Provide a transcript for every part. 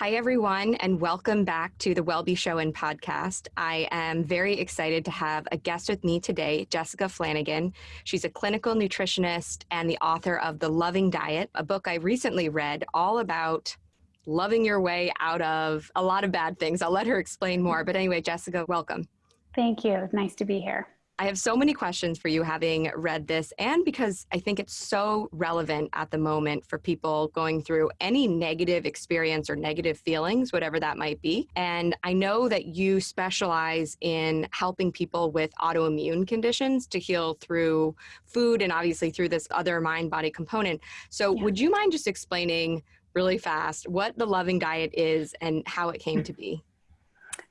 Hi, everyone, and welcome back to the WellBe Show and podcast. I am very excited to have a guest with me today, Jessica Flanagan. She's a clinical nutritionist and the author of The Loving Diet, a book I recently read all about loving your way out of a lot of bad things. I'll let her explain more. But anyway, Jessica, welcome. Thank you. Nice to be here. I have so many questions for you having read this, and because I think it's so relevant at the moment for people going through any negative experience or negative feelings, whatever that might be. And I know that you specialize in helping people with autoimmune conditions to heal through food and obviously through this other mind body component. So, yeah. would you mind just explaining really fast what the loving diet is and how it came hmm. to be?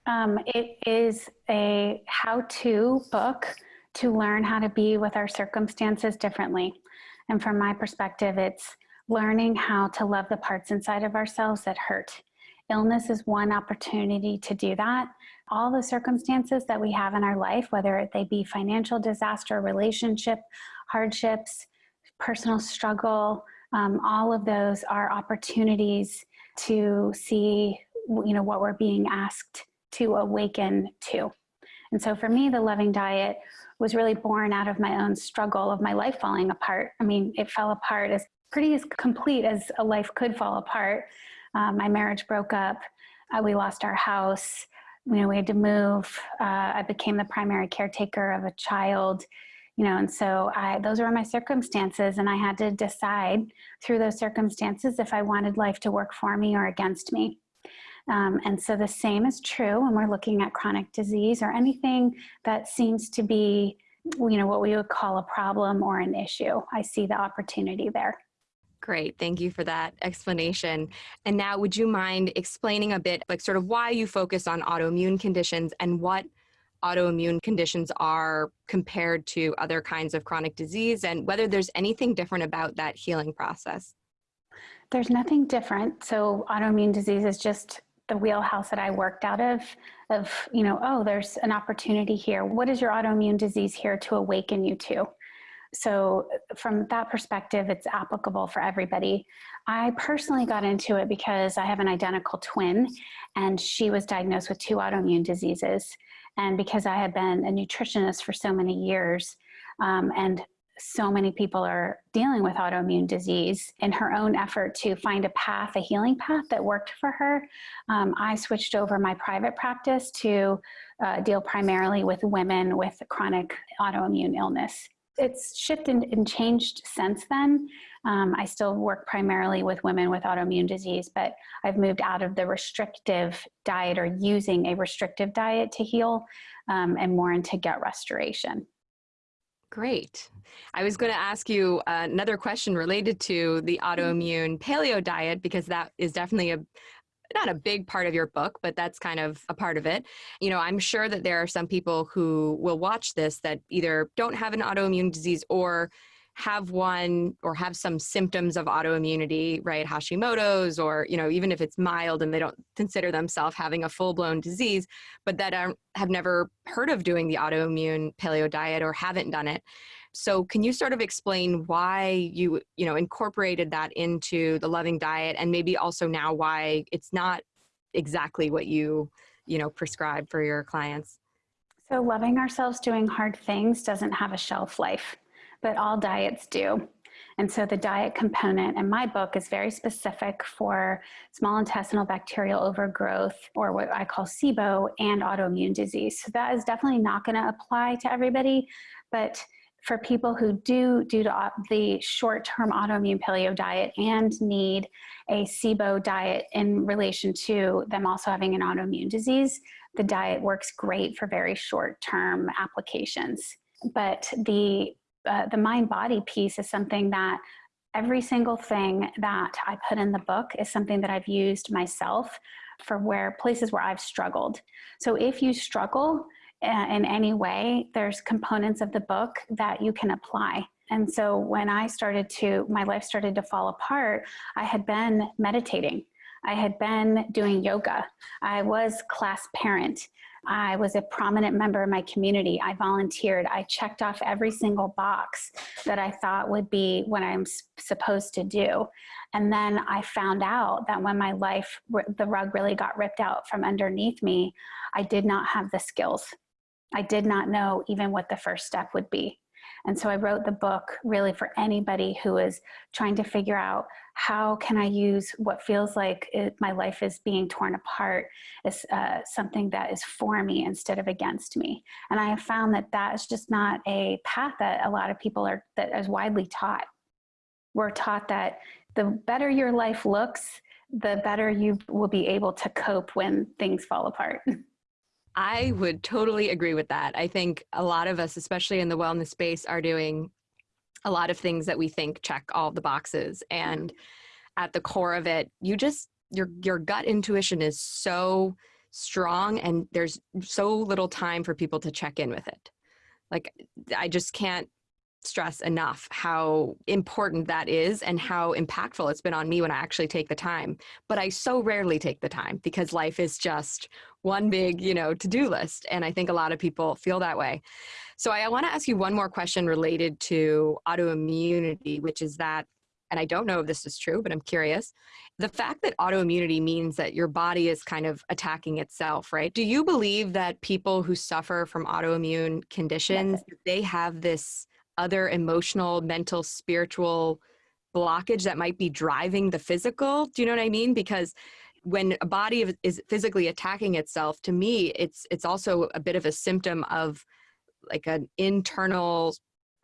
Um, it is a how to book to learn how to be with our circumstances differently. And from my perspective, it's learning how to love the parts inside of ourselves that hurt. Illness is one opportunity to do that. All the circumstances that we have in our life, whether they be financial disaster, relationship, hardships, personal struggle, um, all of those are opportunities to see you know what we're being asked to awaken to. And so for me, the loving diet was really born out of my own struggle of my life falling apart. I mean, it fell apart as pretty as complete as a life could fall apart. Um, my marriage broke up. Uh, we lost our house. You know, we had to move. Uh, I became the primary caretaker of a child. You know, and so I, those were my circumstances, and I had to decide through those circumstances if I wanted life to work for me or against me. Um, and so the same is true when we're looking at chronic disease or anything that seems to be, you know, what we would call a problem or an issue. I see the opportunity there. Great. Thank you for that explanation. And now, would you mind explaining a bit, like, sort of why you focus on autoimmune conditions and what autoimmune conditions are compared to other kinds of chronic disease and whether there's anything different about that healing process? There's nothing different. So, autoimmune disease is just the wheelhouse that I worked out of, of, you know, oh, there's an opportunity here. What is your autoimmune disease here to awaken you to? So, from that perspective, it's applicable for everybody. I personally got into it because I have an identical twin, and she was diagnosed with two autoimmune diseases. And because I had been a nutritionist for so many years, um, and so many people are dealing with autoimmune disease in her own effort to find a path, a healing path that worked for her. Um, I switched over my private practice to uh, deal primarily with women with chronic autoimmune illness. It's shifted and changed since then. Um, I still work primarily with women with autoimmune disease, but I've moved out of the restrictive diet or using a restrictive diet to heal um, and more into gut restoration. Great. I was going to ask you uh, another question related to the mm-hmm. autoimmune paleo diet because that is definitely a not a big part of your book, but that's kind of a part of it. You know, I'm sure that there are some people who will watch this that either don't have an autoimmune disease or have one or have some symptoms of autoimmunity, right? Hashimoto's, or, you know, even if it's mild and they don't consider themselves having a full blown disease, but that are, have never heard of doing the autoimmune paleo diet or haven't done it. So can you sort of explain why you, you know, incorporated that into the loving diet and maybe also now why it's not exactly what you, you know, prescribe for your clients? So loving ourselves doing hard things doesn't have a shelf life but all diets do. And so the diet component in my book is very specific for small intestinal bacterial overgrowth, or what I call SIBO, and autoimmune disease. So that is definitely not going to apply to everybody, but for people who do, due to the short term autoimmune paleo diet and need a SIBO diet in relation to them also having an autoimmune disease, the diet works great for very short term applications. But the uh, the mind body piece is something that every single thing that I put in the book is something that I've used myself for where places where I've struggled. So if you struggle uh, in any way, there's components of the book that you can apply. And so when I started to, my life started to fall apart, I had been meditating. I had been doing yoga. I was class parent. I was a prominent member of my community. I volunteered. I checked off every single box that I thought would be what I'm supposed to do. And then I found out that when my life, the rug really got ripped out from underneath me, I did not have the skills. I did not know even what the first step would be. And so I wrote the book really for anybody who is trying to figure out how can I use what feels like it, my life is being torn apart as uh, something that is for me instead of against me. And I have found that that is just not a path that a lot of people are that is widely taught. We're taught that the better your life looks, the better you will be able to cope when things fall apart. I would totally agree with that. I think a lot of us, especially in the wellness space, are doing a lot of things that we think check all the boxes. And at the core of it, you just your your gut intuition is so strong and there's so little time for people to check in with it. Like I just can't stress enough how important that is and how impactful it's been on me when I actually take the time. But I so rarely take the time because life is just one big, you know, to-do list. And I think a lot of people feel that way. So I want to ask you one more question related to autoimmunity, which is that and I don't know if this is true, but I'm curious. The fact that autoimmunity means that your body is kind of attacking itself, right? Do you believe that people who suffer from autoimmune conditions, yes. they have this other emotional, mental, spiritual blockage that might be driving the physical. Do you know what I mean? Because when a body is physically attacking itself, to me, it's it's also a bit of a symptom of like an internal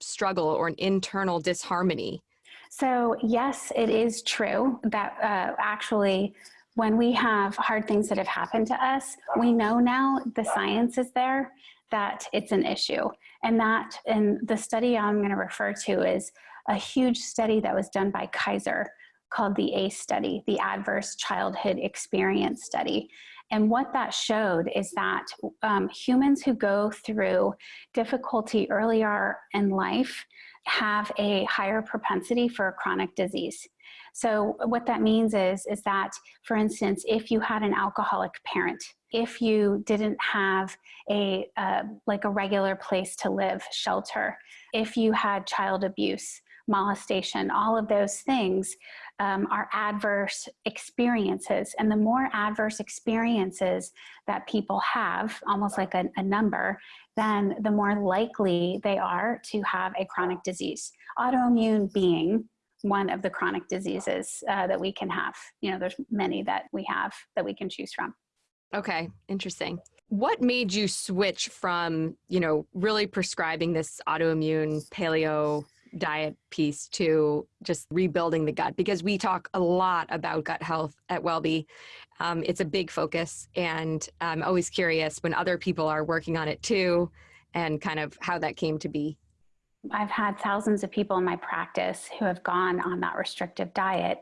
struggle or an internal disharmony. So yes, it is true that uh, actually when we have hard things that have happened to us, we know now the science is there that it's an issue. And that, and the study I'm gonna refer to is a huge study that was done by Kaiser called the ACE study, the Adverse Childhood Experience Study. And what that showed is that um, humans who go through difficulty earlier in life have a higher propensity for chronic disease. So what that means is, is that, for instance, if you had an alcoholic parent, if you didn't have a, uh, like a regular place to live, shelter, if you had child abuse, molestation, all of those things um, are adverse experiences. And the more adverse experiences that people have, almost like a, a number, then the more likely they are to have a chronic disease. Autoimmune being one of the chronic diseases uh, that we can have. You know, there's many that we have that we can choose from. Okay, interesting. What made you switch from, you know, really prescribing this autoimmune paleo diet piece to just rebuilding the gut? Because we talk a lot about gut health at WellBe. Um, it's a big focus, and I'm always curious when other people are working on it too, and kind of how that came to be. I've had thousands of people in my practice who have gone on that restrictive diet.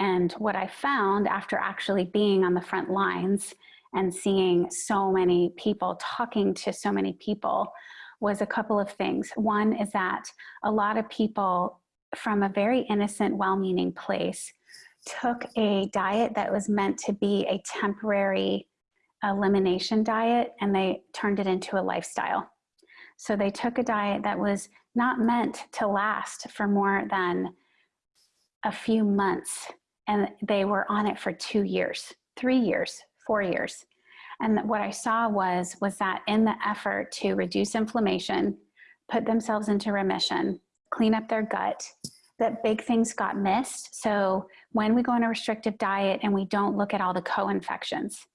And what I found after actually being on the front lines and seeing so many people, talking to so many people, was a couple of things. One is that a lot of people from a very innocent, well-meaning place took a diet that was meant to be a temporary elimination diet and they turned it into a lifestyle. So they took a diet that was not meant to last for more than a few months and they were on it for two years, three years, four years. And what I saw was, was that in the effort to reduce inflammation, put themselves into remission, clean up their gut, that big things got missed. So when we go on a restrictive diet and we don't look at all the co-infections,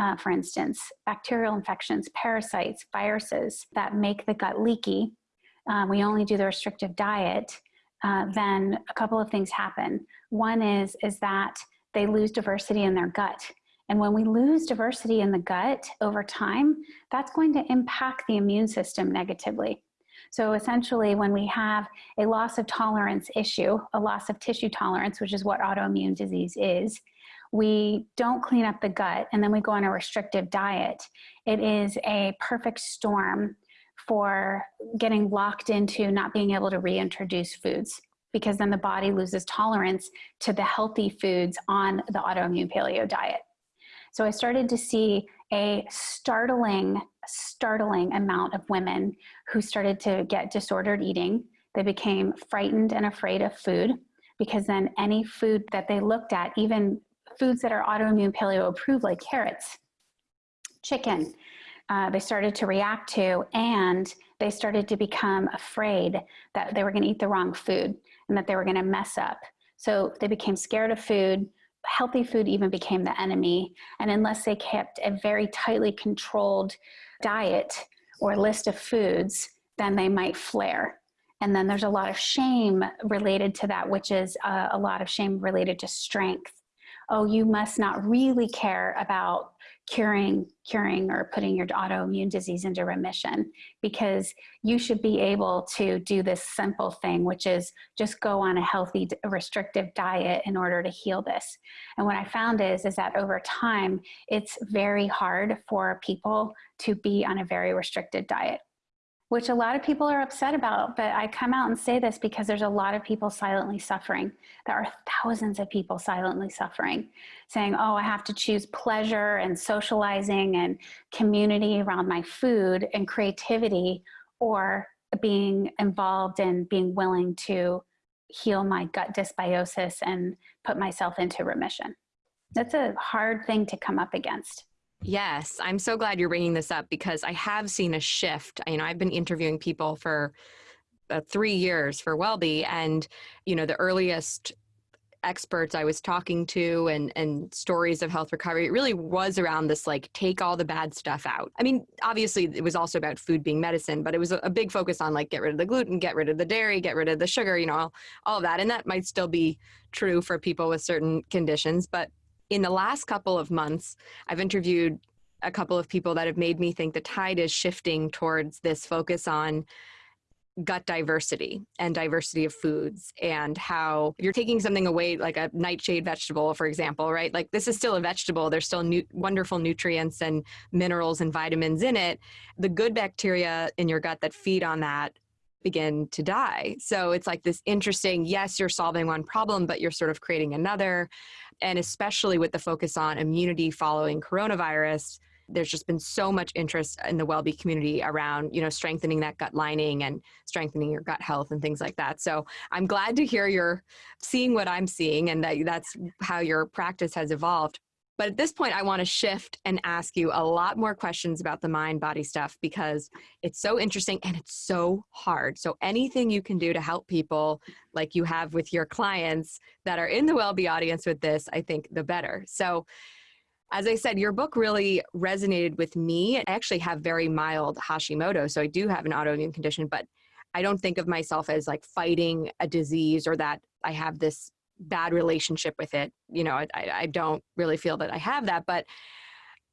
uh, for instance, bacterial infections, parasites, viruses that make the gut leaky, uh, we only do the restrictive diet, uh, then a couple of things happen. One is, is that they lose diversity in their gut. And when we lose diversity in the gut over time, that's going to impact the immune system negatively. So essentially when we have a loss of tolerance issue, a loss of tissue tolerance, which is what autoimmune disease is, we don't clean up the gut and then we go on a restrictive diet. It is a perfect storm for getting locked into not being able to reintroduce foods. because then the body loses tolerance to the healthy foods on the autoimmune paleo diet. So I started to see a startling, startling amount of women who started to get disordered eating. They became frightened and afraid of food because then any food that they looked at, even foods that are autoimmune paleo approved like carrots, chicken, uh, they started to react to and they started to become afraid that they were going to eat the wrong food and that they were going to mess up. So they became scared of food. Healthy food even became the enemy. And unless they kept a very tightly controlled diet or list of foods, then they might flare. And then there's a lot of shame related to that, which is uh, a lot of shame related to strength. Oh, you must not really care about curing curing or putting your autoimmune disease into remission because you should be able to do this simple thing which is just go on a healthy restrictive diet in order to heal this. And what i found is is that over time it's very hard for people to be on a very restricted diet which a lot of people are upset about. But I come out and say this because there's a lot of people silently suffering. There are thousands of people silently suffering, saying, oh, I have to choose pleasure and socializing and community around my food and creativity or being involved and being willing to heal my gut dysbiosis and put myself into remission. That's a hard thing to come up against. Yes, I'm so glad you're bringing this up because I have seen a shift. You know, I've been interviewing people for uh, three years for WellBe, and you know, the earliest experts I was talking to and and stories of health recovery, it really was around this like take all the bad stuff out. I mean, obviously it was also about food being medicine, but it was a, big focus on like get rid of the gluten, get rid of the dairy, get rid of the sugar, you know, all, all of that. And that might still be true for people with certain conditions, but in the last couple of months, I've interviewed a couple of people that have made me think the tide is shifting towards this focus on gut diversity and diversity of foods and how you're taking something away like a nightshade vegetable for example right? Like this is still a vegetable. There's still nu- wonderful nutrients and minerals and vitamins in it. The good bacteria in your gut that feed on that begin to die. So it's like this interesting yes you're solving one problem but you're sort of creating another and especially with the focus on immunity following coronavirus there's just been so much interest in the WellBe community around you know strengthening that gut lining and strengthening your gut health and things like that. So i'm glad to hear you're seeing what i'm seeing and that that's how your practice has evolved but at this point, I want to shift and ask you a lot more questions about the mind body stuff because it's so interesting and it's so hard. So, anything you can do to help people, like you have with your clients that are in the WellBe audience with this, I think the better. So, as I said, your book really resonated with me. I actually have very mild Hashimoto, so I do have an autoimmune condition, but I don't think of myself as like fighting a disease or that I have this bad relationship with it. You know, I, I don't really feel that I have that, but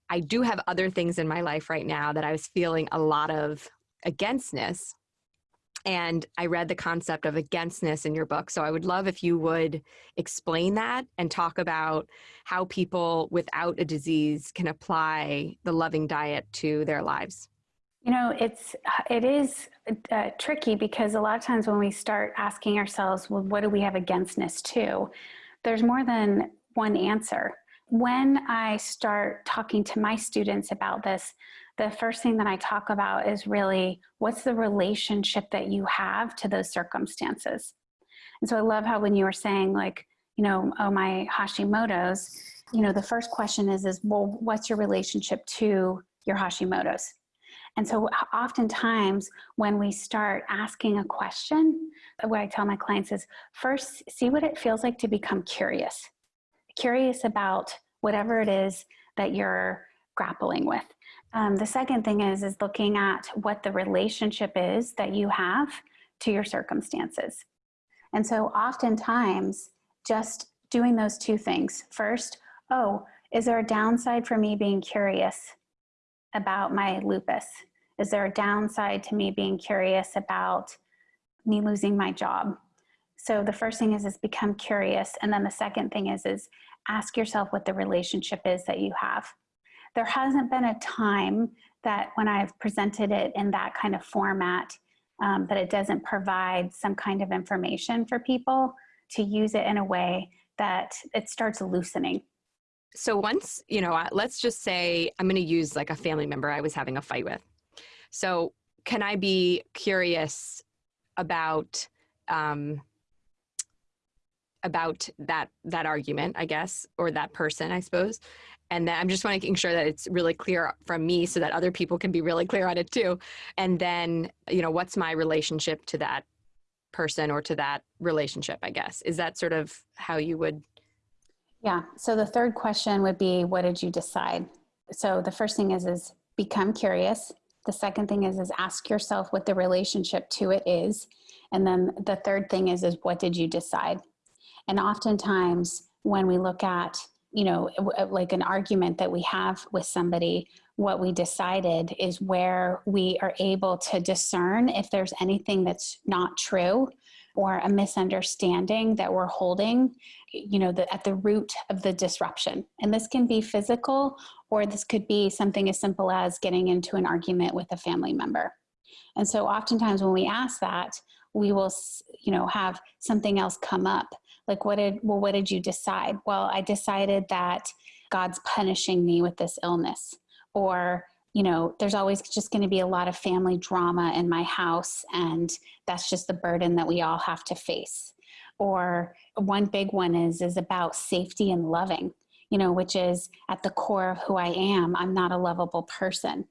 I do have other things in my life right now that I was feeling a lot of againstness. And I read the concept of againstness in your book. So I would love if you would explain that and talk about how people without a disease can apply the loving diet to their lives. You know, it's it is uh, tricky because a lot of times when we start asking ourselves, well, what do we have againstness to? There's more than one answer. When I start talking to my students about this, the first thing that I talk about is really what's the relationship that you have to those circumstances. And so I love how when you were saying like, you know, oh my Hashimoto's, you know, the first question is is well, what's your relationship to your Hashimoto's? And so oftentimes when we start asking a question, what I tell my clients is first see what it feels like to become curious. Curious about whatever it is that you're grappling with. Um, the second thing is is looking at what the relationship is that you have to your circumstances. And so oftentimes just doing those two things. First, oh, is there a downside for me being curious about my lupus? Is there a downside to me being curious about me losing my job? So the first thing is is become curious, and then the second thing is is ask yourself what the relationship is that you have. There hasn't been a time that when I've presented it in that kind of format um, but it doesn't provide some kind of information for people to use it in a way that it starts loosening. So once, you know, let's just say I'm going to use like a family member I was having a fight with. So can I be curious about um, about that that argument, I guess, or that person, I suppose. And then I'm just making sure that it's really clear from me so that other people can be really clear on it too. And then, you know, what's my relationship to that person or to that relationship, I guess. Is that sort of how you would yeah. So the third question would be, what did you decide? So the first thing is, is become curious. The second thing is, is ask yourself what the relationship to it is. And then the third thing is, is what did you decide? And oftentimes when we look at, you know, uh, like an argument that we have with somebody, what we decided is where we are able to discern if there's anything that's not true or a misunderstanding that we're holding you know the, at the root of the disruption. And this can be physical or this could be something as simple as getting into an argument with a family member. And so oftentimes when we ask that we will you know have something else come up. Like what did well what did you decide? Well i decided that god's punishing me with this illness or you know, there's always just going to be a lot of family drama in my house, and that's just the burden that we all have to face. Or one big one is is about safety and loving, you know, which is at the core of who I am. I'm not a lovable person.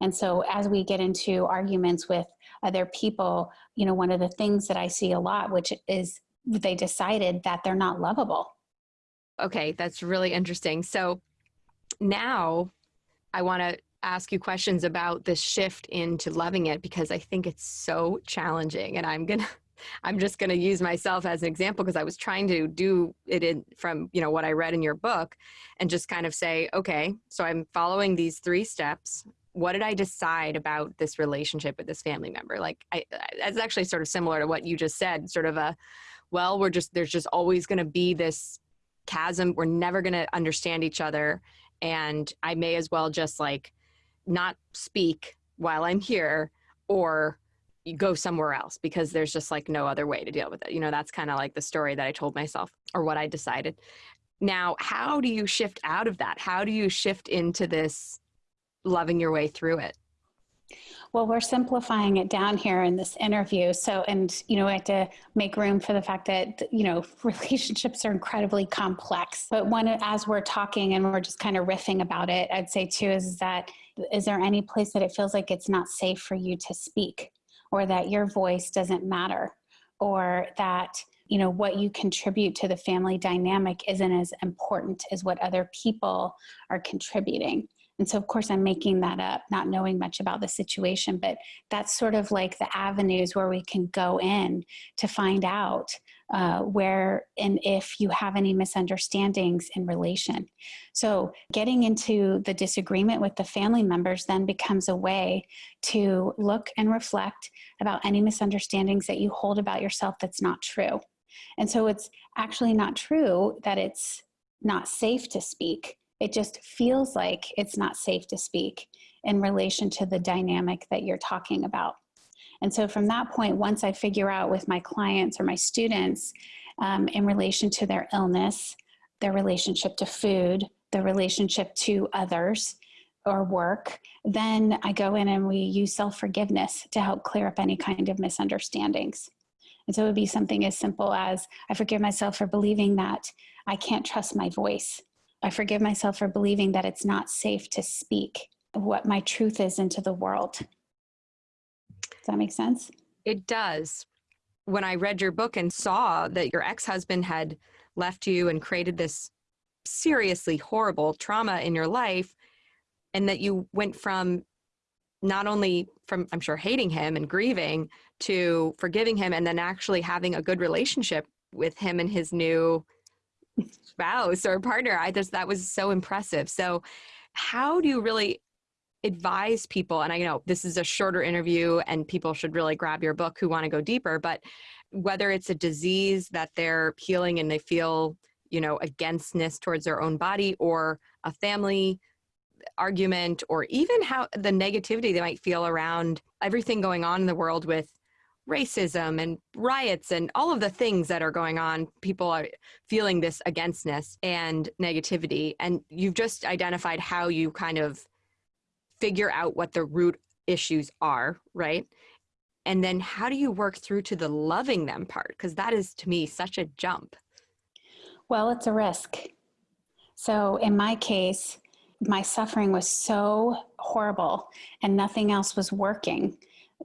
And so as we get into arguments with other people, you know, one of the things that I see a lot, which is they decided that they're not lovable. Okay, that's really interesting. So now I want to ask you questions about this shift into loving it because I think it's so challenging and I'm going to I'm just going to use myself as an example because I was trying to do it in from, you know, what I read in your book and just kind of say, okay, so I'm following these three steps. What did I decide about this relationship with this family member? Like I, that's actually sort of similar to what you just said, sort of a, well, we're just, there's just always going to be this chasm. We're never going to understand each other. And I may as well just like not speak while I'm here or go somewhere else because there's just like no other way to deal with it. You know, that's kind of like the story that I told myself or what I decided. Now, how do you shift out of that? How do you shift into this loving your way through it? Well, we're simplifying it down here in this interview. So, and, you know, we have to make room for the fact that, you know, relationships are incredibly complex. But one, as we're talking and we're just kind of riffing about it, I'd say too, is that, is there any place that it feels like it's not safe for you to speak or that your voice doesn't matter or that, you know, what you contribute to the family dynamic isn't as important as what other people are contributing? And so, of course, I'm making that up, not knowing much about the situation, but that's sort of like the avenues where we can go in to find out uh, where and if you have any misunderstandings in relation. So, getting into the disagreement with the family members then becomes a way to look and reflect about any misunderstandings that you hold about yourself that's not true. And so, it's actually not true that it's not safe to speak it just feels like it's not safe to speak in relation to the dynamic that you're talking about. And so from that point, once I figure out with my clients or my students um, in relation to their illness, their relationship to food, their relationship to others or work, then I go in and we use self-forgiveness to help clear up any kind of misunderstandings. And so it would be something as simple as I forgive myself for believing that I can't trust my voice I forgive myself for believing that it's not safe to speak what my truth is into the world. Does that make sense? It does. When I read your book and saw that your ex husband had left you and created this seriously horrible trauma in your life, and that you went from not only from, I'm sure, hating him and grieving to forgiving him and then actually having a good relationship with him and his new spouse or partner. I just, that was so impressive. So how do you really advise people, and I know this is a shorter interview and people should really grab your book who want to go deeper, but whether it's a disease that they're healing and they feel, you know, againstness towards their own body or a family argument or even how the negativity they might feel around everything going on in the world with racism and riots and all of the things that are going on. People are feeling this againstness and negativity. And you've just identified how you kind of figure out what the root issues are, right? And then how do you work through to the loving them part? Because that is to me such a jump. Well, it's a risk. So in my case, my suffering was so horrible and nothing else was working.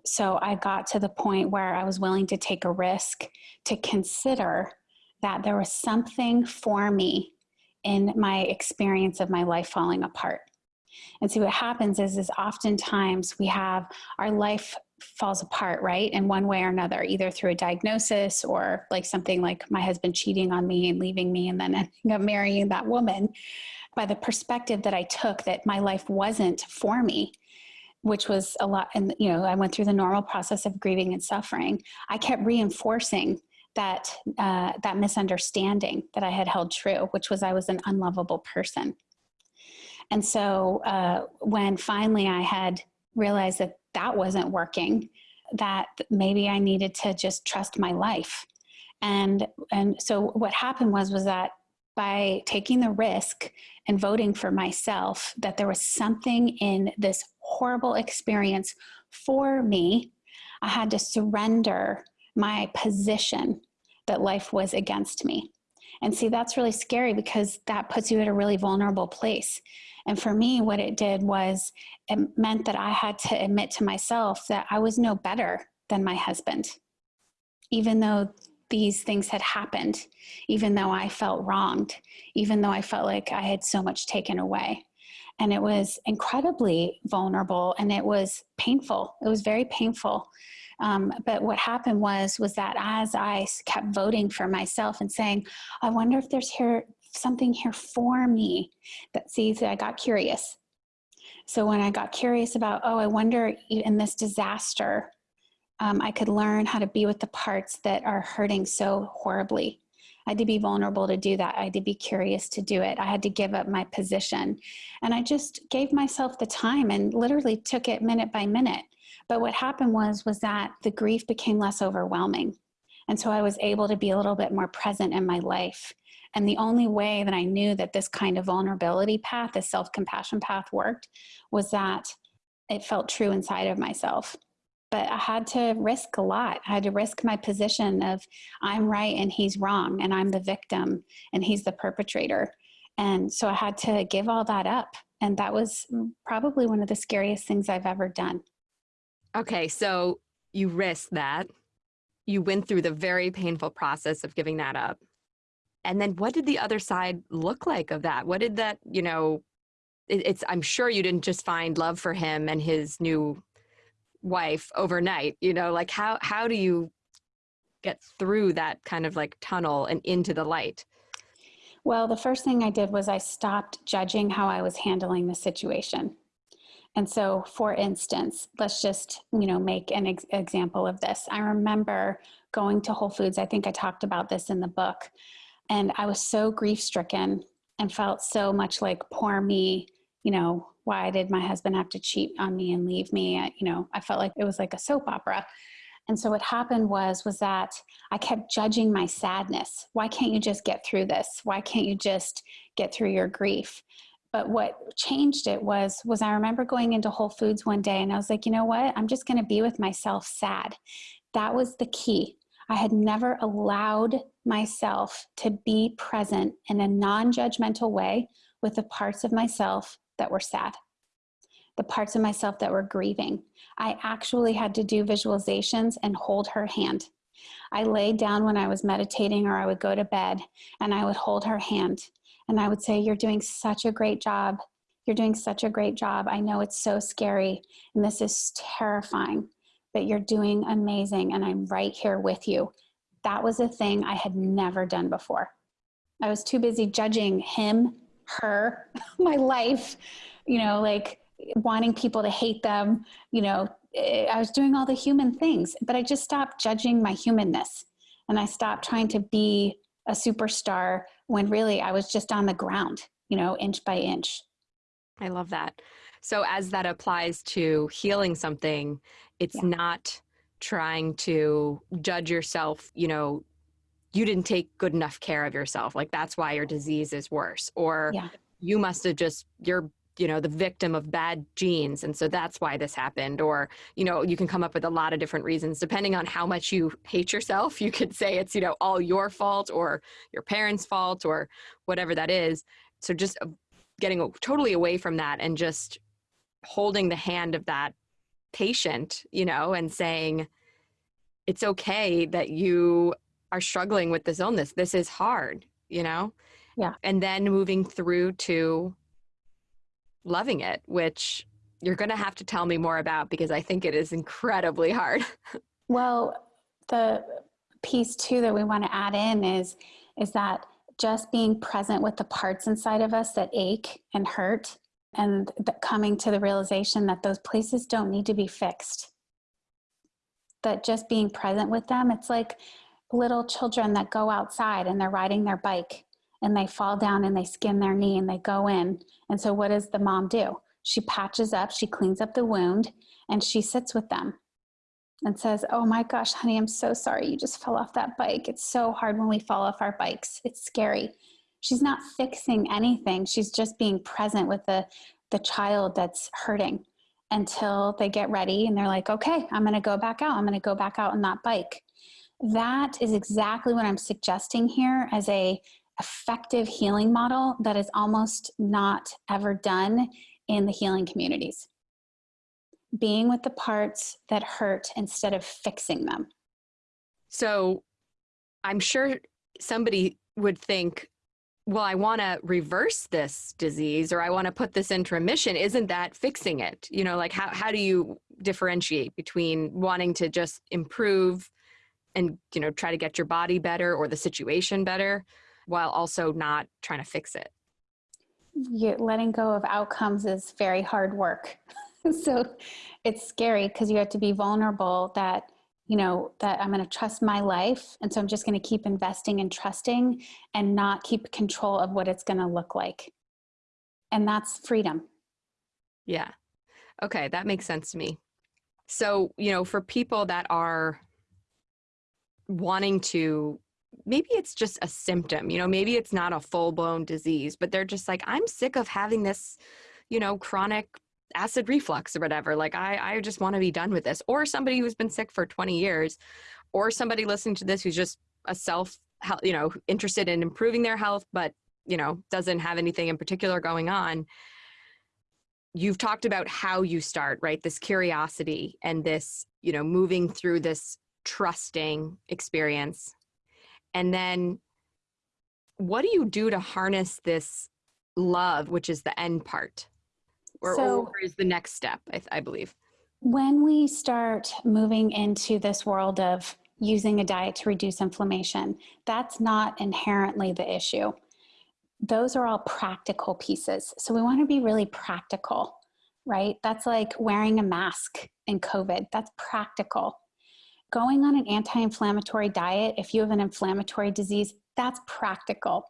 So I got to the point where I was willing to take a risk to consider that there was something for me in my experience of my life falling apart. And see what happens is, is oftentimes we have our life falls apart, right? In one way or another, either through a diagnosis or like something like my husband cheating on me and leaving me and then ending up marrying that woman by the perspective that I took that my life wasn't for me which was a lot and you know i went through the normal process of grieving and suffering i kept reinforcing that uh, that misunderstanding that i had held true which was i was an unlovable person. And so uh, when finally i had realized that that wasn't working that maybe i needed to just trust my life. And and so what happened was was that by taking the risk and voting for myself that there was something in this horrible experience for me, I had to surrender my position that life was against me. And see, that's really scary because that puts you at a really vulnerable place. And for me, what it did was it meant that I had to admit to myself that I was no better than my husband, even though these things had happened, even though I felt wronged, even though I felt like I had so much taken away. And it was incredibly vulnerable and it was painful. It was very painful. Um, but what happened was was that as I kept voting for myself and saying, I wonder if there's here something here for me that sees that I got curious. So when I got curious about, oh, I wonder in this disaster, um, I could learn how to be with the parts that are hurting so horribly. I had to be vulnerable to do that. I had to be curious to do it. I had to give up my position. And I just gave myself the time and literally took it minute by minute. But what happened was, was that the grief became less overwhelming. And so I was able to be a little bit more present in my life. And the only way that I knew that this kind of vulnerability path, this self-compassion path worked, was that it felt true inside of myself but I had to risk a lot. I had to risk my position of I'm right and he's wrong, and I'm the victim and he's the perpetrator. And so I had to give all that up. And that was probably one of the scariest things I've ever done. Okay, so you risked that. You went through the very painful process of giving that up. And then what did the other side look like of that? What did that, you know, it, it's, I'm sure you didn't just find love for him and his new wife overnight you know like how how do you get through that kind of like tunnel and into the light? Well the first thing i did was i stopped judging how i was handling the situation. And so for instance let's just you know make an ex example of this. I remember going to whole foods i think i talked about this in the book and i was so grief stricken and felt so much like poor me you know why did my husband have to cheat on me and leave me? I, you know, I felt like it was like a soap opera. And so what happened was, was that I kept judging my sadness. Why can't you just get through this? Why can't you just get through your grief? But what changed it was, was I remember going into Whole Foods one day and I was like, you know what? I'm just going to be with myself sad. That was the key. I had never allowed myself to be present in a non-judgmental way with the parts of myself that were sad, the parts of myself that were grieving. I actually had to do visualizations and hold her hand. I laid down when I was meditating or I would go to bed and I would hold her hand and I would say, You're doing such a great job. You're doing such a great job. I know it's so scary and this is terrifying, but you're doing amazing and I'm right here with you. That was a thing I had never done before. I was too busy judging him her, my life, you know, like wanting people to hate them, you know, eh, I was doing all the human things, but I just stopped judging my humanness and I stopped trying to be a superstar when really I was just on the ground, you know, inch by inch. I love that. So as that applies to healing something, it's yeah. not trying to judge yourself, you know, you didn't take good enough care of yourself. Like that's why your disease is worse. Or Yeah. you must have just, you're, you know, the victim of bad genes. And so that's why this happened. Or, you know, you can come up with a lot of different reasons depending on how much you hate yourself. You could say it's, you know, all your fault or your parents' fault or whatever that is. So just uh, getting totally away from that and just holding the hand of that patient, you know, and saying, it's okay that you are struggling with this illness. This is hard, you know? Yeah. And then moving through to loving it, which you're going to have to tell me more about because I think it is incredibly hard. Well, the piece too that we want to add in is is that just being present with the parts inside of us that ache and hurt and coming to the realization that those places don't need to be fixed. That just being present with them, it's like little children that go outside and they're riding their bike and they fall down and they skin their knee and they go in. And so, what does the mom do? She patches up, she cleans up the wound, and she sits with them and says, Oh my gosh, honey, I'm so sorry you just fell off that bike. It's so hard when we fall off our bikes. It's scary. She's not fixing anything. She's just being present with the, the child that's hurting until they get ready and they're like, Okay, I'm going to go back out. I'm going to go back out on that bike. That is exactly what I'm suggesting here as a effective healing model that is almost not ever done in the healing communities being with the parts that hurt instead of fixing them. So I'm sure somebody would think, well, I want to reverse this disease or I want to put this into remission. Isn't that fixing it? You know, like how, how do you differentiate between wanting to just improve and, you know, try to get your body better or the situation better while also not trying to fix it? You, letting go of outcomes is very hard work. so it's scary because you have to be vulnerable that you know that i'm going to trust my life and so i'm just going to keep investing and trusting and not keep control of what it's going to look like and that's freedom yeah okay that makes sense to me so you know for people that are wanting to maybe it's just a symptom you know maybe it's not a full-blown disease but they're just like i'm sick of having this you know chronic acid reflux or whatever. Like I, I just want to be done with this. Or somebody who's been sick for 20 years, or somebody listening to this who's just a self, you know, interested in improving their health, but you know, doesn't have anything in particular going on. You've talked about how you start, right? This curiosity and this, you know, moving through this trusting experience. And then what do you do to harness this love, which is the end part? or, so, or is the next step, I, I believe? When we start moving into this world of using a diet to reduce inflammation, that's not inherently the issue. Those are all practical pieces. So we want to be really practical, right? That's like wearing a mask in COVID. That's practical. Going on an anti inflammatory diet, if you have an inflammatory disease, that's practical.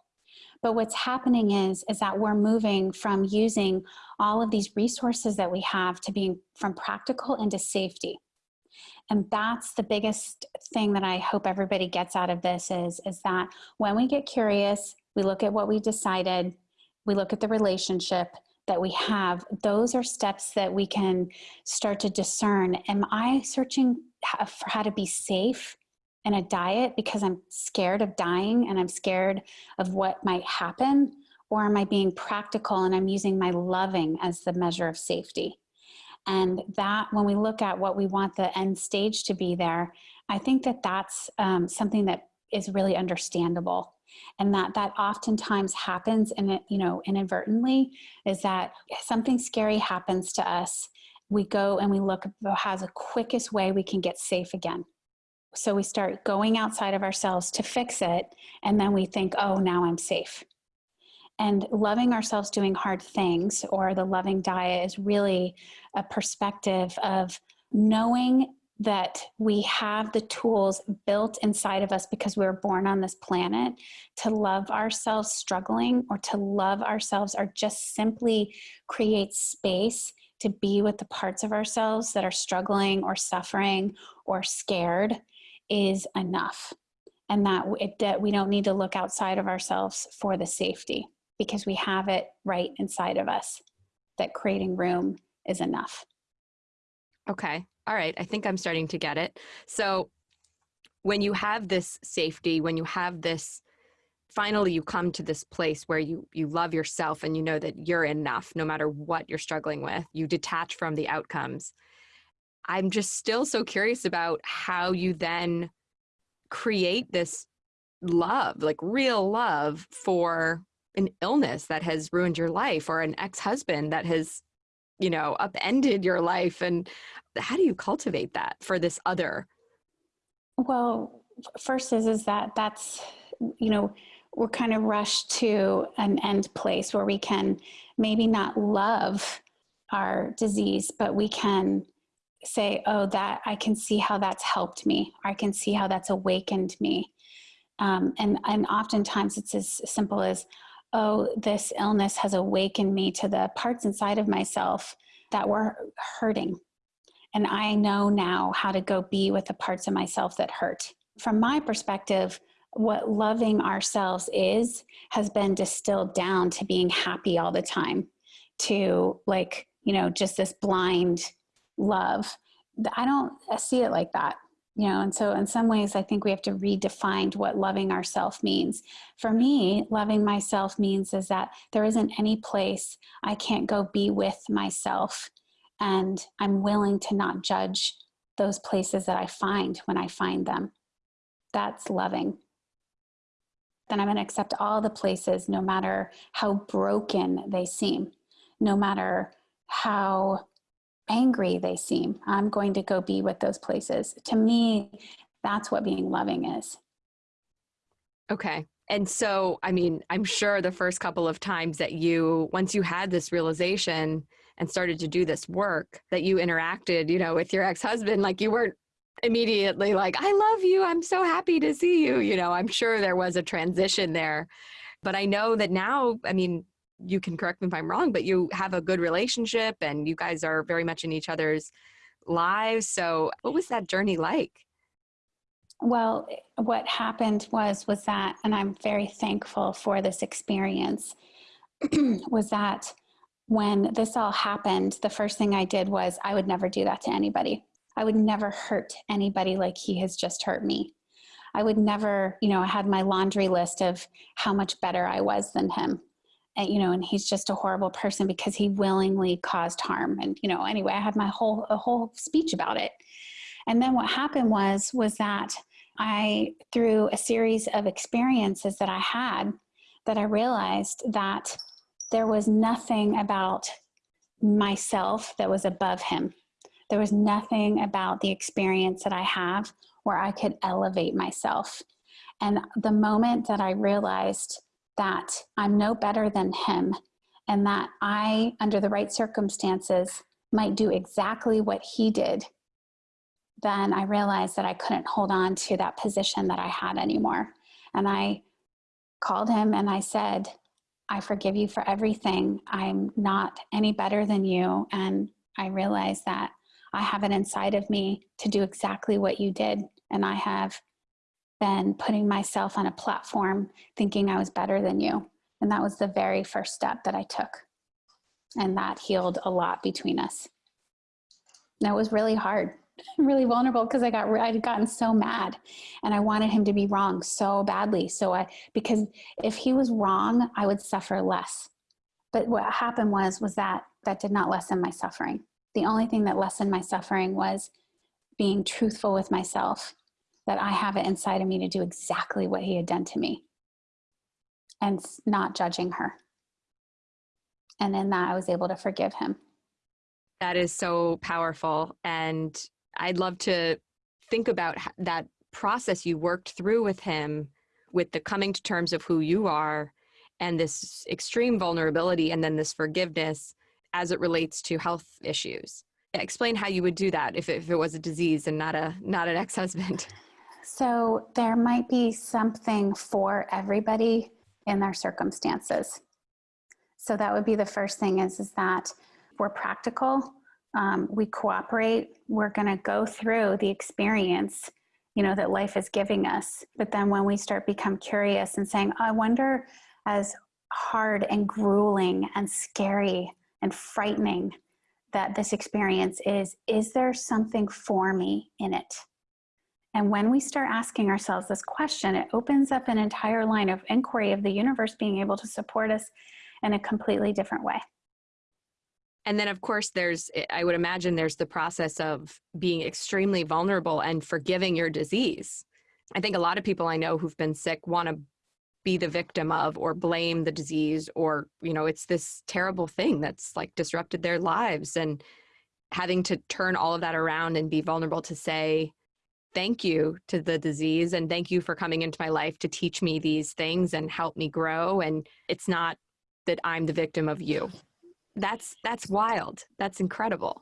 But what's happening is, is that we're moving from using all of these resources that we have to being from practical into safety. And that's the biggest thing that I hope everybody gets out of this is, is that when we get curious, we look at what we decided, we look at the relationship that we have, those are steps that we can start to discern. Am I searching for how to be safe in a diet because I'm scared of dying and I'm scared of what might happen? Or am I being practical and I'm using my loving as the measure of safety? And that, when we look at what we want the end stage to be there, I think that that's um, something that is really understandable and that that oftentimes happens and it you know inadvertently is that something scary happens to us we go and we look how's the quickest way we can get safe again so we start going outside of ourselves to fix it, and then we think, oh, now I'm safe. And loving ourselves doing hard things, or the loving diet, is really a perspective of knowing that we have the tools built inside of us because we were born on this planet to love ourselves struggling or to love ourselves or just simply create space to be with the parts of ourselves that are struggling or suffering or scared is enough. And that, it, that we don't need to look outside of ourselves for the safety because we have it right inside of us. That creating room is enough. Okay. All right. I think I'm starting to get it. So when you have this safety, when you have this finally you come to this place where you you love yourself and you know that you're enough no matter what you're struggling with you detach from the outcomes i'm just still so curious about how you then create this love like real love for an illness that has ruined your life or an ex-husband that has you know upended your life and how do you cultivate that for this other well first is is that that's you know we're kind of rushed to an end place where we can maybe not love our disease, but we can say, oh, that I can see how that's helped me. I can see how that's awakened me. Um, and, and oftentimes it's as simple as, oh, this illness has awakened me to the parts inside of myself that were hurting. And I know now how to go be with the parts of myself that hurt. From my perspective, what loving ourselves is has been distilled down to being happy all the time to like you know just this blind love i don't see it like that you know and so in some ways i think we have to redefine what loving ourselves means. For me loving myself means is that there isn't any place i can't go be with myself and i'm willing to not judge those places that i find when i find them. That's loving. Then I'm going to accept all the places, no matter how broken they seem, no matter how angry they seem. I'm going to go be with those places. To me, that's what being loving is. Okay. And so, I mean, I'm sure the first couple of times that you, once you had this realization and started to do this work, that you interacted, you know, with your ex husband, like you weren't immediately like, I love you. I'm so happy to see you. You know, I'm sure there was a transition there. But I know that now, I mean, you can correct me if I'm wrong, but you have a good relationship and you guys are very much in each other's lives. So what was that journey like? Well, what happened was was that and I'm very thankful for this experience was that when this all happened, the first thing I did was I would never do that to anybody. I would never hurt anybody like he has just hurt me. I would never, you know, I had my laundry list of how much better I was than him. And, you know, and he's just a horrible person because he willingly caused harm. And, you know, anyway, I had my whole, a whole speech about it. And then what happened was, was that I, through a series of experiences that I had, that I realized that there was nothing about myself that was above him. There was nothing about the experience that I have where I could elevate myself. And the moment that I realized that I'm no better than him and that I, under the right circumstances, might do exactly what he did, then I realized that I couldn't hold on to that position that I had anymore. And I called him and I said, I forgive you for everything. I'm not any better than you. And I realized that I have it inside of me to do exactly what you did. And I have been putting myself on a platform thinking I was better than you. And that was the very first step that I took. And that healed a lot between us. It was really hard, really vulnerable because I got I'd gotten so mad and I wanted him to be wrong so badly. So I because if he was wrong, I would suffer less. But what happened was was that that did not lessen my suffering the only thing that lessened my suffering was being truthful with myself that I have it inside of me to do exactly what he had done to me and not judging her. And in that, I was able to forgive him. That is so powerful. And I'd love to think about that process you worked through with him with the coming to terms of who you are and this extreme vulnerability and then this forgiveness as it relates to health issues. Explain how you would do that if it, if it was a disease and not a not an ex-husband. So there might be something for everybody in their circumstances. So that would be the first thing is, is that we're practical, um, we cooperate, we're going to go through the experience, you know, that life is giving us. But then when we start become curious and saying, I wonder as hard and grueling and scary and frightening that this experience is, is there something for me in it? And when we start asking ourselves this question, it opens up an entire line of inquiry of the universe being able to support us in a completely different way. And then, of course, there's, eh, I would imagine there's the process of being extremely vulnerable and forgiving your disease. I think a lot of people I know who've been sick want to be the victim of or blame the disease or, you know, it's this terrible thing that's like disrupted their lives. And having to turn all of that around and be vulnerable to say, thank you to the disease and thank you for coming into my life to teach me these things and help me grow. And it's not that I'm the victim of you. That's that's wild. That's incredible.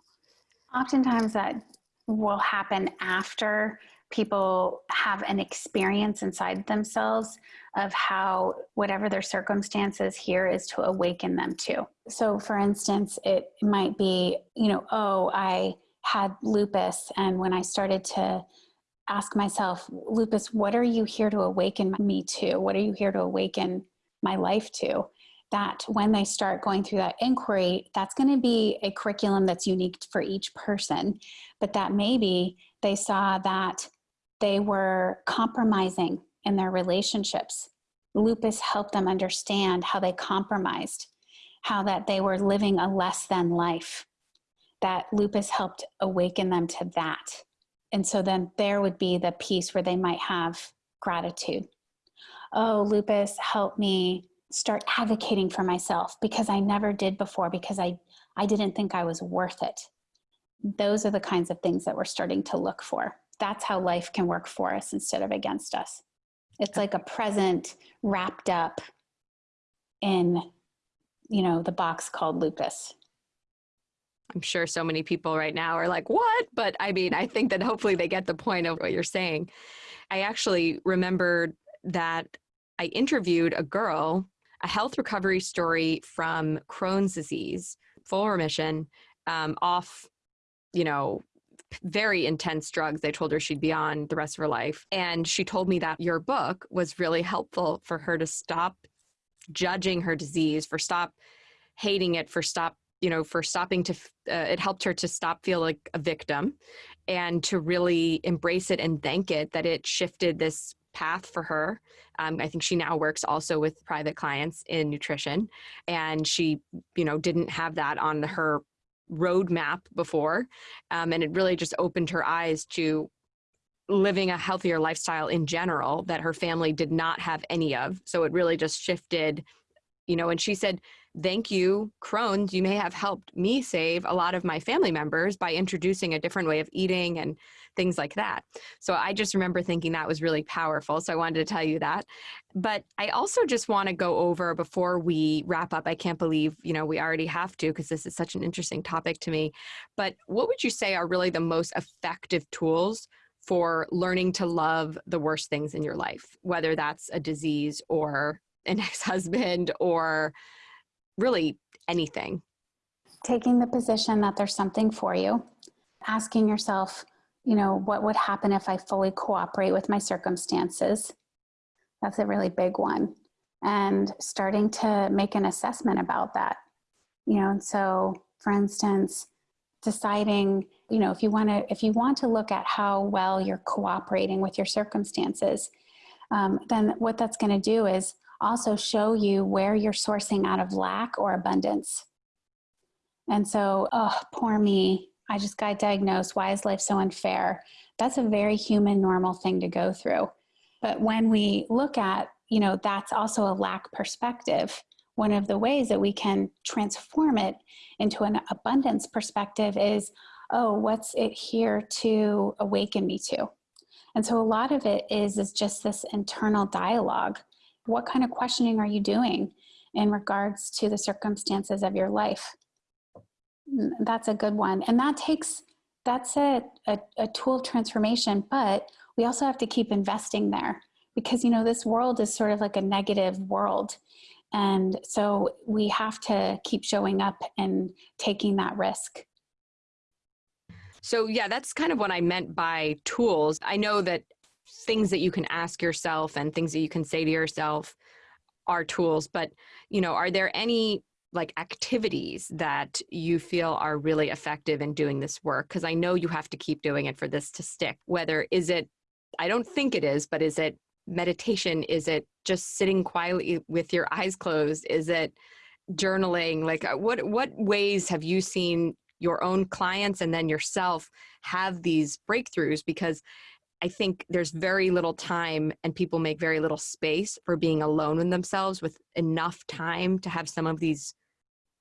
Oftentimes that will happen after people have an experience inside themselves of how whatever their circumstances here is to awaken them to. So for instance it might be you know oh i had lupus and when i started to ask myself lupus what are you here to awaken me to what are you here to awaken my life to that when they start going through that inquiry, that's going to be a curriculum that's unique for each person. But that maybe they saw that they were compromising in their relationships. Lupus helped them understand how they compromised, how that they were living a less than life. That lupus helped awaken them to that. And so then there would be the piece where they might have gratitude. Oh, lupus help me start advocating for myself because I never did before because I, I didn't think I was worth it. Those are the kinds of things that we're starting to look for. That's how life can work for us instead of against us. It's like a present wrapped up in, you know, the box called lupus. I'm sure so many people right now are like, what? But I mean, I think that hopefully they get the point of what you're saying. I actually remembered that I interviewed a girl a health recovery story from Crohn's disease, full remission, um, off, you know, very intense drugs they told her she'd be on the rest of her life. And she told me that your book was really helpful for her to stop judging her disease, for stop hating it, for stop you know for stopping to uh, it helped her to stop feel like a victim and to really embrace it and thank it that it shifted this path for her. Um, I think she now works also with private clients in nutrition, and she, you know, didn't have that on her roadmap before, um, and it really just opened her eyes to living a healthier lifestyle in general that her family did not have any of. So it really just shifted, you know. And she said thank you, Crohn's, you may have helped me save a lot of my family members by introducing a different way of eating and things like that. So I just remember thinking that was really powerful. So I wanted to tell you that. But I also just want to go over before we wrap up. I can't believe, you know, we already have to because this is such an interesting topic to me. But what would you say are really the most effective tools for learning to love the worst things in your life, whether that's a disease or an ex-husband or really anything. Taking the position that there's something for you, asking yourself, you know, what would happen if I fully cooperate with my circumstances? That's a really big one. And starting to make an assessment about that. You know, and so for instance, deciding, you know, if you want to, if you want to look at how well you're cooperating with your circumstances, um, then what that's going to do is also show you where you're sourcing out of lack or abundance. And so, oh, poor me, I just got diagnosed. Why is life so unfair? That's a very human, normal thing to go through. But when we look at, you know, that's also a lack perspective. One of the ways that we can transform it into an abundance perspective is, oh, what's it here to awaken me to? And so a lot of it is, is just this internal dialogue what kind of questioning are you doing in regards to the circumstances of your life? Mm, that's a good one. And that takes, that's a, a, a tool transformation, but we also have to keep investing there because, you know, this world is sort of like a negative world. And so we have to keep showing up and taking that risk. So, yeah, that's kind of what I meant by tools. I know that things that you can ask yourself and things that you can say to yourself are tools, but, you know, are there any like activities that you feel are really effective in doing this work? Because I know you have to keep doing it for this to stick. Whether is it, I don't think it is, but is it meditation? Is it just sitting quietly with your eyes closed? Is it journaling? Like uh, what what ways have you seen your own clients and then yourself have these breakthroughs? Because I think there's very little time and people make very little space for being alone with themselves with enough time to have some of these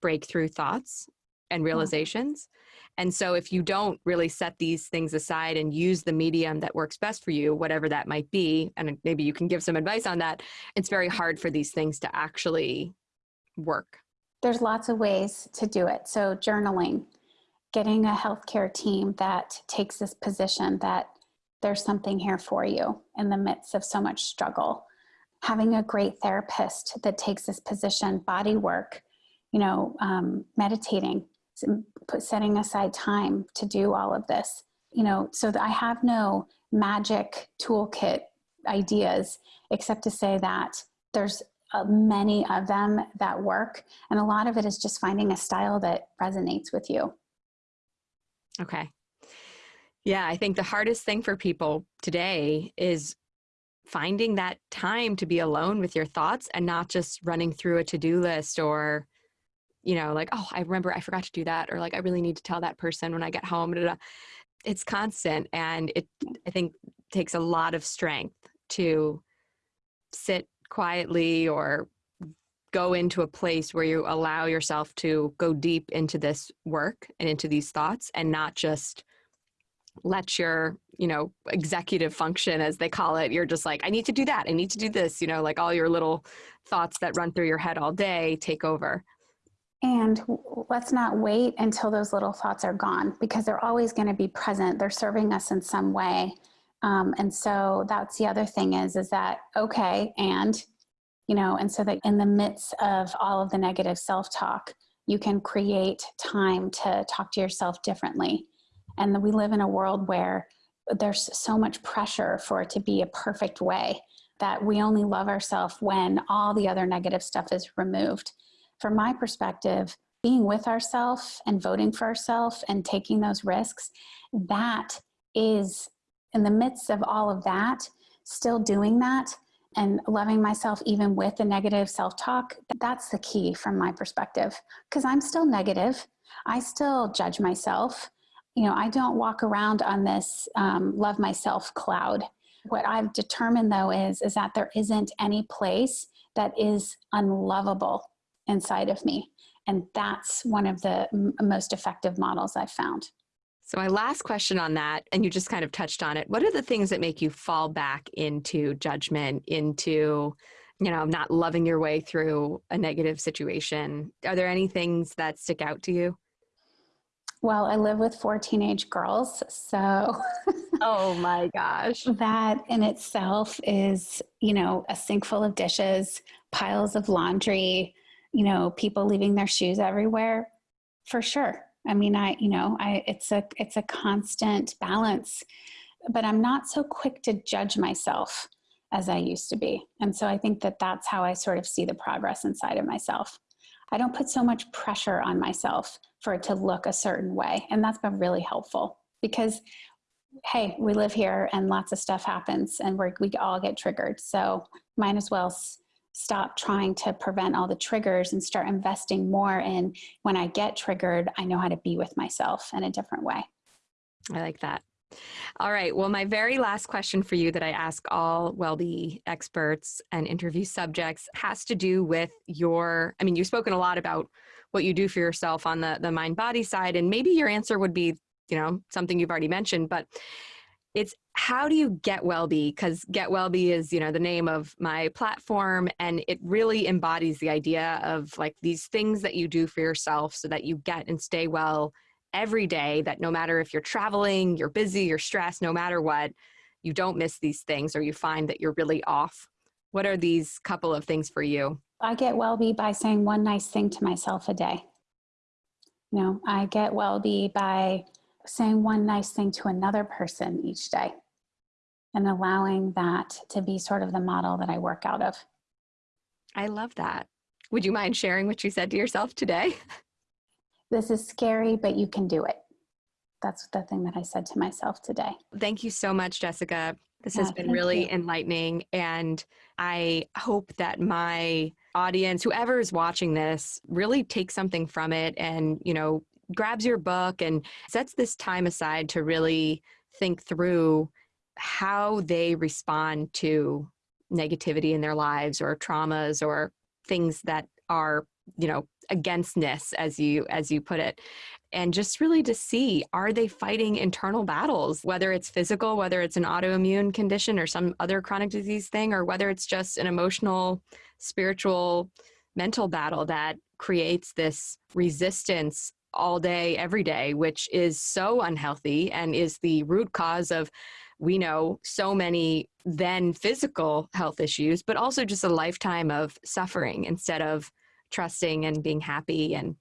breakthrough thoughts and realizations. And so if you don't really set these things aside and use the medium that works best for you, whatever that might be, and maybe you can give some advice on that, it's very hard for these things to actually work. There's lots of ways to do it. So journaling, getting a healthcare team that takes this position that there's something here for you in the midst of so much struggle. Having a great therapist that takes this position, body work, you know, um, meditating, setting aside time to do all of this. You know, so I have no magic toolkit ideas except to say that there's uh, many of them that work, and a lot of it is just finding a style that resonates with you. Okay. Yeah, I think the hardest thing for people today is finding that time to be alone with your thoughts and not just running through a to-do list or you know like oh i remember i forgot to do that or like i really need to tell that person when i get home it's constant and it i think takes a lot of strength to sit quietly or go into a place where you allow yourself to go deep into this work and into these thoughts and not just let your you know executive function as they call it you're just like i need to do that i need to do this you know like all your little thoughts that run through your head all day take over. And let's not wait until those little thoughts are gone because they're always going to be present they're serving us in some way. Um, and so that's the other thing is is that okay and you know and so that in the midst of all of the negative self-talk you can create time to talk to yourself differently and we live in a world where there's so much pressure for it to be a perfect way that we only love ourselves when all the other negative stuff is removed. From my perspective, being with ourselves and voting for ourselves and taking those risks, that is in the midst of all of that, still doing that and loving myself even with the negative self-talk, that's the key from my perspective. Because I'm still negative. I still judge myself you know, I don't walk around on this um, love myself cloud. What I've determined though is, is that there isn't any place that is unlovable inside of me. And that's one of the most effective models I've found. So my last question on that, and you just kind of touched on it, what are the things that make you fall back into judgment, into, you know, not loving your way through a negative situation? Are there any things that stick out to you? Well, I live with four teenage girls, so. oh my gosh. That in itself is, you know, a sink full of dishes, piles of laundry, you know, people leaving their shoes everywhere, for sure. I mean, I, you know, I, it's a, it's a constant balance, but I'm not so quick to judge myself as I used to be. And so I think that that's how I sort of see the progress inside of myself. I don't put so much pressure on myself for it to look a certain way. And that's been really helpful because, hey, we live here and lots of stuff happens and we we all get triggered. So might as well stop trying to prevent all the triggers and start investing more in when I get triggered, I know how to be with myself in a different way. I like that. All right. Well, my very last question for you that I ask all WellBe experts and interview subjects has to do with your, I mean, you've spoken a lot about what you do for yourself on the, the mind body side, and maybe your answer would be, you know, something you've already mentioned, but it's how do you get WellBe because get WellBe is you know the name of my platform and it really embodies the idea of like these things that you do for yourself so that you get and stay well every day that no matter if you're traveling, you're busy, you're stressed, no matter what, you don't miss these things or you find that you're really off. What are these couple of things for you? I get WellBe by saying one nice thing to myself a day. You know, I get WellBe by saying one nice thing to another person each day and allowing that to be sort of the model that I work out of. I love that. Would you mind sharing what you said to yourself today? This is scary, but you can do it. That's the thing that I said to myself today. Thank you so much, Jessica. This Yeah, has been really you. enlightening. And I hope that my audience, whoever is watching this, really takes something from it and, you know, grabs your book and sets this time aside to really think through how they respond to negativity in their lives or traumas or things that are, you know, againstness as you as you put it and just really to see are they fighting internal battles whether it's physical whether it's an autoimmune condition or some other chronic disease thing or whether it's just an emotional spiritual mental battle that creates this resistance all day every day which is so unhealthy and is the root cause of we know so many then physical health issues but also just a lifetime of suffering instead of trusting and being happy and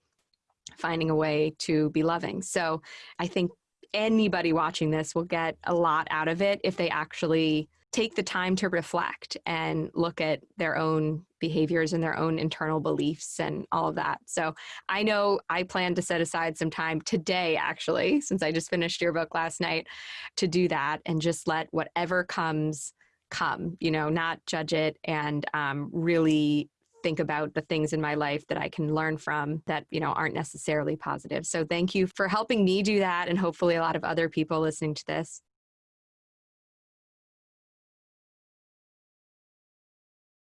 finding a way to be loving. So I think anybody watching this will get a lot out of it if they actually take the time to reflect and look at their own behaviors and their own internal beliefs and all of that. So I know I plan to set aside some time today, actually, since I just finished your book last night, to do that and just let whatever comes come, you know, not judge it and um, really think about the things in my life that I can learn from that, you know, aren't necessarily positive. So thank you for helping me do that and hopefully a lot of other people listening to this.